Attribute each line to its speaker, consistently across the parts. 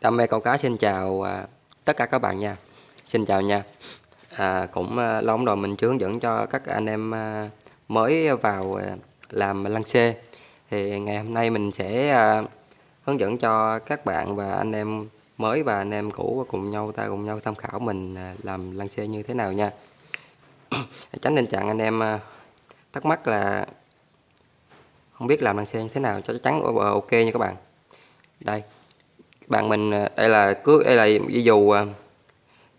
Speaker 1: Đam mê câu cá xin chào à, tất cả các bạn nha. Xin chào nha. À, cũng à, lâu lắm rồi mình chưa hướng dẫn cho các anh em à, mới vào à, làm lăng xê. Thì ngày hôm nay mình sẽ à, hướng dẫn cho các bạn và anh em mới và anh em cũ cùng nhau ta cùng nhau tham khảo mình à, làm lăng xê như thế nào nha. Tránh tình trạng anh em à, thắc mắc là không biết làm lăng xê như thế nào cho chắc chắn ờ, ờ, ok nha các bạn. Đây bạn mình ờ, đây là cước đây là dây dù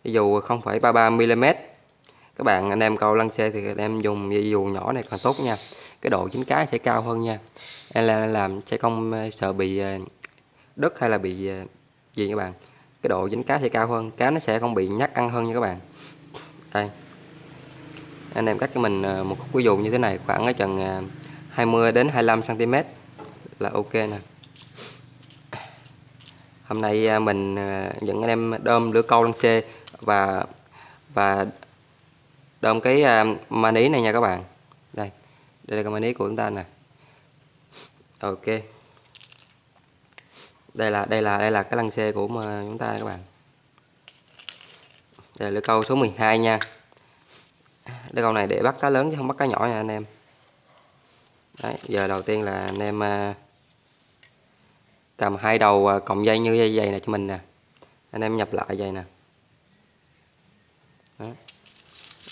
Speaker 1: dây dù 0,33 mm các bạn anh em câu lăng xe thì anh em dùng dây dù nhỏ này còn tốt nha. Cái độ dính cá sẽ cao hơn nha. Em làm, làm sẽ không ờ, sợ bị ờ, đất hay là bị gì các bạn? Cái độ dính cá sẽ cao hơn cá nó sẽ không bị nhắc ăn hơn nha các bạn. Đây. Anh em cắt cho mình một khúc ví dụ như thế này khoảng ở chừng 20 đến 25 cm là ok nè hôm nay à, mình à, dẫn anh em đơm lửa câu lăng xê và và đơm cái à, mani này nha các bạn. Đây đây là cái mani của chúng ta nè. Ok. Đây là đây là đây là cái lăng xê của chúng ta các bạn. Đây là lưỡi câu số 12 nha. Lưỡi câu này để bắt cá lớn chứ không bắt cá nhỏ nha anh em. Đấy, giờ đầu tiên là anh em cầm hai đầu à, cộng dây như dây dày này cho mình nè. Anh em nhập lại dây nè. Đó.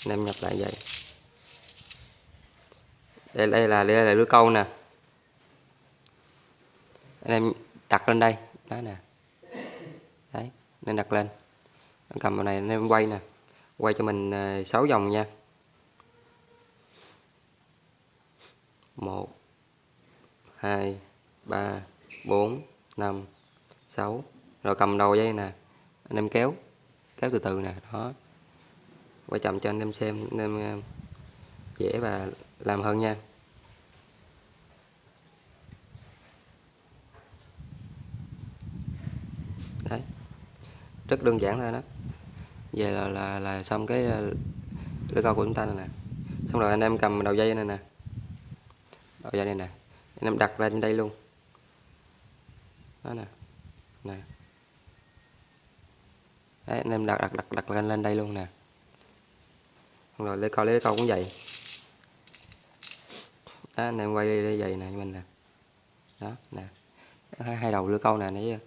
Speaker 1: anh em nhập lại dây đây đây là đây là lưới câu nè. Anh em đặt lên đây. Đó nè. Đấy, nên đặt lên. Cầm vào này, anh em quay nè. Quay cho mình à, 6 vòng nha. Một, hai, ba, bốn 5 6 rồi cầm đầu dây nè. Anh em kéo. Kéo từ từ nè đó. Quay chậm cho anh em xem anh em ờ, dễ và làm hơn nha. Đấy. Rất đơn giản thôi đó. Về là là, là xong cái ờ, lưỡi câu của chúng ta này nè. Xong rồi anh em cầm đầu dây này nè. Đầu dây này nè. Anh em đặt lên đây luôn đó nè. Nè. Đấy anh em đặt đặt đặt đặt lên lên đây luôn nè. Rồi lấy câu lấy câu cũng vậy. Đó anh em quay đây vậy nè mình nè. Đó nè. Hai, hai đầu lưỡi câu nè nãy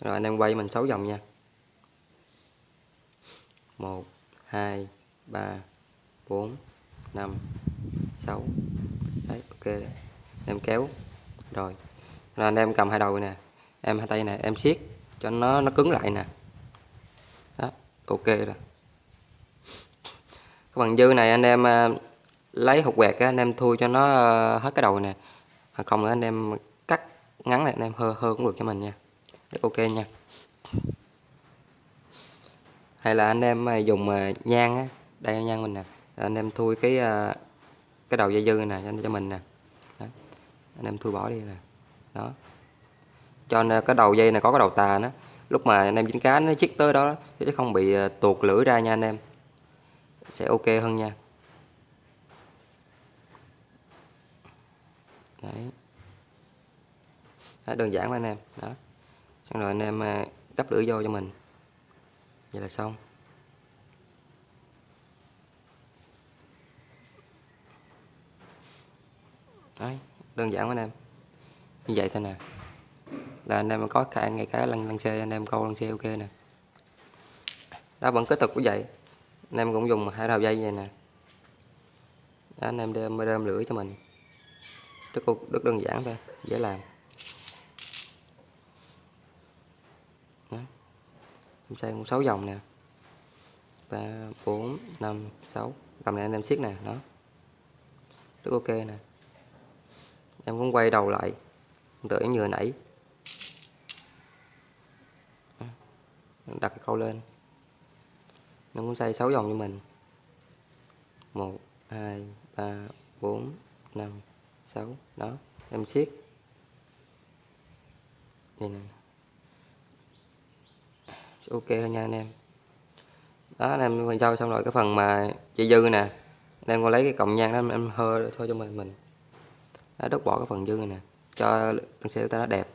Speaker 1: rồi anh em quay mình sáu vòng nha. Một hai ba bốn năm sáu. Đấy ok. Em kéo. Rồi. Rồi anh em cầm hai đầu nè em hai tay này em siết cho nó nó cứng lại nè. Đó ok rồi. Cái bằng dư này anh em à, lấy hột quẹt anh em thui cho nó à, hết cái đầu nè. Hoặc không nữa anh em cắt ngắn lại anh em hơ hơ cũng được cho mình nha. Ok nha. Hay là anh em à, dùng nhang á đây nhang mình nè. Anh em thui cái cái đầu dây dư nè cho, cho mình nè. Đó. anh em thui bỏ đi nè. Đó cho nên cái đầu dây này có cái đầu tà nó lúc mà anh em dính cá nó chích tới đó chứ không bị ờ, tuột lưỡi ra nha anh em. Sẽ ok hơn nha. Đấy. Đó, đơn giản anh em. Đó. Xong rồi anh em ờ, gấp lưỡi vô cho mình. Vậy là xong. Đấy đơn giản anh em. Như vậy thôi nè là anh em có cả ngày cá lăn lăn xe anh em câu lăn xe ok nè. Đó vẫn kế tục cũng vậy. Anh em cũng dùng hai đầu dây vậy nè. Đó, anh em đem đem lưỡi cho mình. Rất rất đơn giản thôi dễ làm. Đó. em xây cũng sáu vòng nè. Ba bốn năm sáu. Cầm này anh em siết nè đó. Rất ok nè. Em cũng quay đầu lại. Tự như vừa nãy. Đặt câu lên. Nó cũng xây 6 vòng cho mình. 1 2 3 4 5 6 đó em siết. Đây nè ok nha anh em. Đó anh em quay sau xong rồi cái phần mà chị dư nè. Anh em còn lấy cái cọng nhang đó em hơ thôi cho mình mình. Đó, đốt bỏ cái phần dư này nè cho con xe ta nó đẹp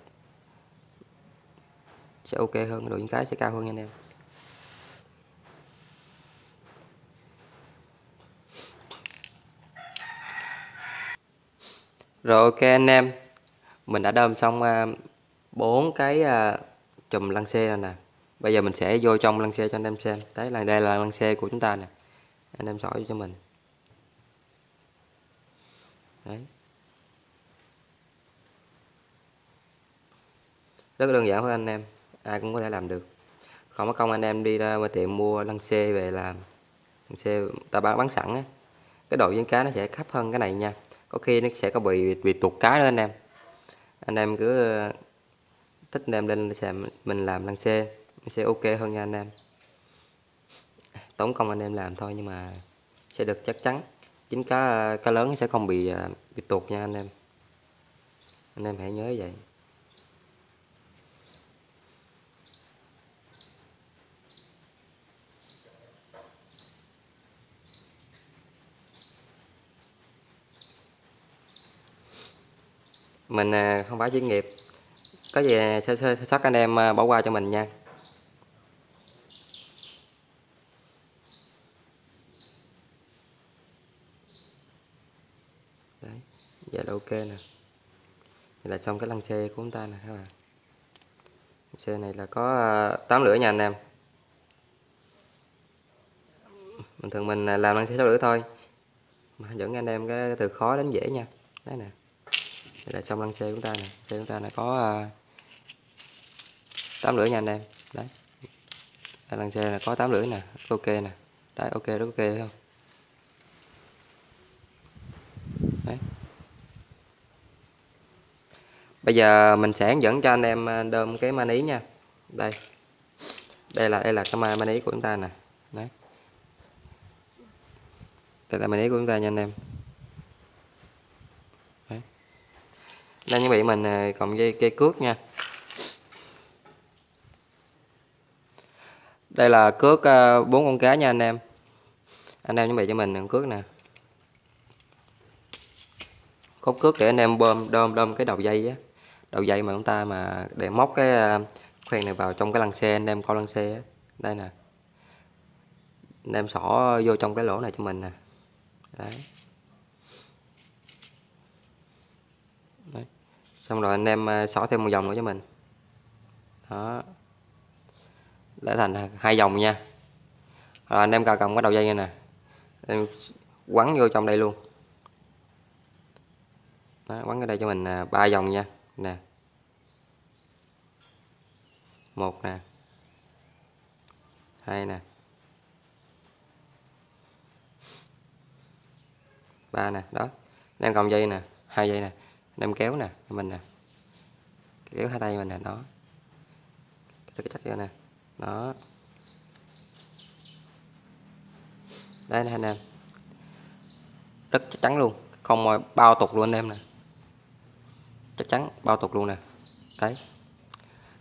Speaker 1: sẽ ok hơn độ dính cái sẽ cao hơn nha anh em. Rồi ok anh em. Mình đã đâm xong à, bốn cái à, chùm lăng xe rồi nè. Bây giờ mình sẽ vô trong lăng xe cho anh em xem. Đấy là, đây là lăng xe của chúng ta nè. Anh em sỏi cho mình. Đấy. Rất đơn giản thôi anh em ai cũng có thể làm được. Không có công anh em đi ra tiệm mua lăng xê về làm. Lăng xê ta bán bán sẵn á. Cái độ dính cá nó sẽ thấp hơn cái này nha. Có khi nó sẽ có bị bị tụt cá nữa anh em. Anh em cứ ờ, thích anh em lên xem mình làm lăng xê sẽ ok hơn nha anh em. Tốn công anh em làm thôi nhưng mà sẽ được chắc chắn. Chính cá ờ, cá lớn sẽ không bị ờ, bị tuột nha anh em. Anh em hãy nhớ vậy. Mình à, không phải chuyên nghiệp. Có gì sơ sơ sót anh em à, bỏ qua cho mình nha. Đấy, giờ là ok nè. Vậy là xong cái lăng xe của chúng ta nè, các bạn. Xe này là có à, 8 lưỡi nha anh em. Bình thường mình làm lăng xe 6 lưỡi thôi. Mà dẫn anh em cái từ khó đến dễ nha. Đấy nè đây là xong lăng xe của chúng ta nè. Xe chúng ta là có à, tám lưỡi nha anh em. Đấy. Đây, lăng xe là có 8 lưỡi nè ok nè. Đấy ok rất ok không? Đấy. Bây giờ mình sẽ hướng dẫn cho anh em à, đơm cái mani nha. Đây. Đây là đây là cái mani của chúng ta nè. Đấy. Đây là mani của chúng ta nha anh em. Nên chuẩn bị mình cộng dây cây cước nha. Đây là cước à, bốn con cá nha anh em. Anh em chuẩn bị cho mình con cước nè. Khúc cước để anh em bơm đơm đơm cái đầu dây á. Đầu dây mà chúng ta mà để móc cái à, khoen này vào trong cái lăng xe, anh em coi lăng xe á. Đây nè. Anh em xỏ vô trong cái lỗ này cho mình nè. Đấy. Xong rồi anh em à, xỏ thêm một vòng nữa cho mình. Đó. Để thành hai vòng nha. Rồi anh em cào cầm cái đầu dây nè. Em quấn vô trong đây luôn. Đó, quấn cái đây cho mình à, ba vòng nha. Nè. Một nè. Hai nè. Ba nè. Đó. Anh em cầm dây nè. Hai dây nè em kéo nè mình nè. Kéo hai tay mình nè nó chắc chắc vô nè, đó. Đây nè anh em rất chắc chắn luôn, không bao tục luôn anh em nè. Chắc chắn, bao tục luôn nè. Đấy.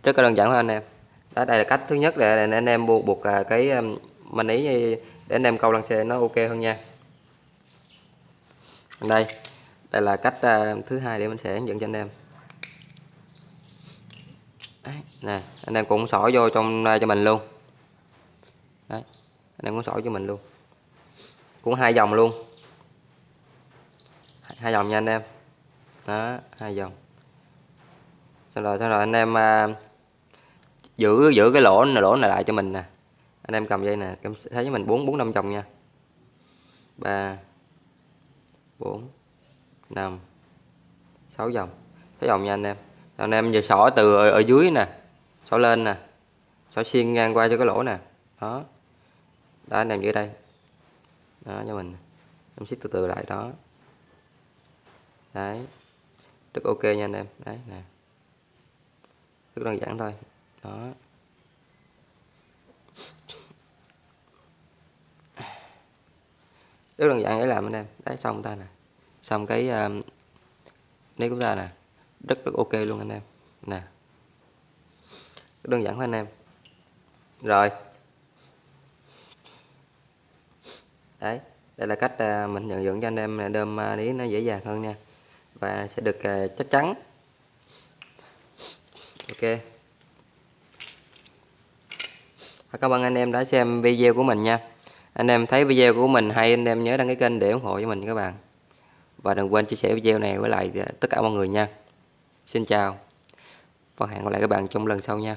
Speaker 1: Rất là đơn giản thôi anh em. Đó đây là cách thứ nhất để anh em buộc buộc cái um, mình ý, để anh em câu lăng xe nó ok hơn nha. Đây đây là cách uh, thứ hai để mình sẽ hướng dẫn cho anh em. Đấy, nè anh em cũng sỏi vô trong uh, cho mình luôn. Đấy, anh em cũng sỏi cho mình luôn. Cũng hai vòng luôn. Hai vòng nha anh em. Đó hai vòng. Xong rồi xong rồi anh em uh, giữ giữ cái lỗ lỗ này lại cho mình nè. Anh em cầm dây nè em thấy với mình bốn bốn năm chồng nha. Ba bốn 5 6 vòng 6 vòng nha anh em. Anh em giờ xỏ từ ở, ở dưới nè. Xỏ lên nè. Xỏ xiên ngang qua cho cái lỗ nè. Đó. Đó anh em giữ đây. Đó cho mình. Em siết từ từ lại đó. Đấy. Rất ok nha anh em. Đấy nè. Rất đơn giản thôi. Đó. Rất đơn giản để làm anh em. Đấy xong ta nè xong cái um, nếu chúng ta nè. Rất rất ok luôn anh em. Nè. Đơn giản thôi anh em. Rồi. Đấy đây là cách ờ, mình nhận dưỡng cho anh em đơm ờ, đi nó dễ dàng hơn nha. Và sẽ được ờ, chắc chắn. Ok. Và cảm ơn anh em đã xem video của mình nha. Anh em thấy video của mình hay anh em nhớ đăng ký kênh để ủng hộ cho mình các bạn. Và đừng quên chia sẻ video này với lại ờ, tất cả mọi người nha. Xin chào. Và hẹn gặp lại các bạn trong lần sau nha.